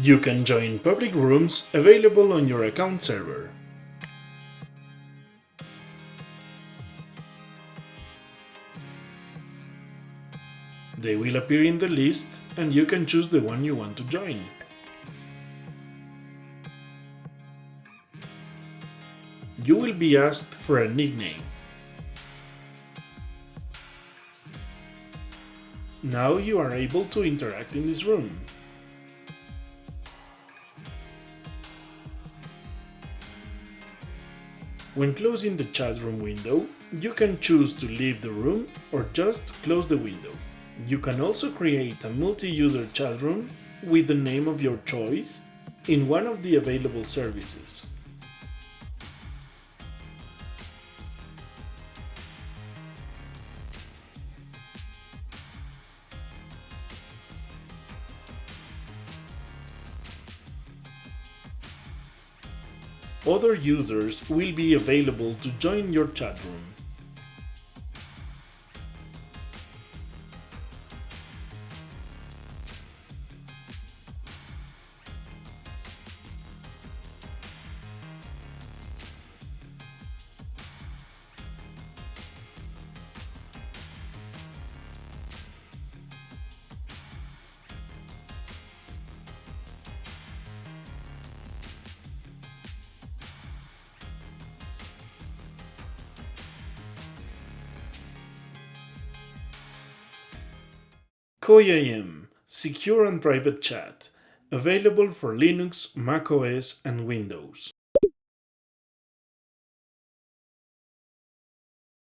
You can join public rooms available on your account server. They will appear in the list and you can choose the one you want to join. You will be asked for a nickname. Now you are able to interact in this room. When closing the chat room window, you can choose to leave the room or just close the window. You can also create a multi-user chat room with the name of your choice in one of the available services. Other users will be available to join your chat room. Secure and Private Chat, available for Linux, macOS and Windows.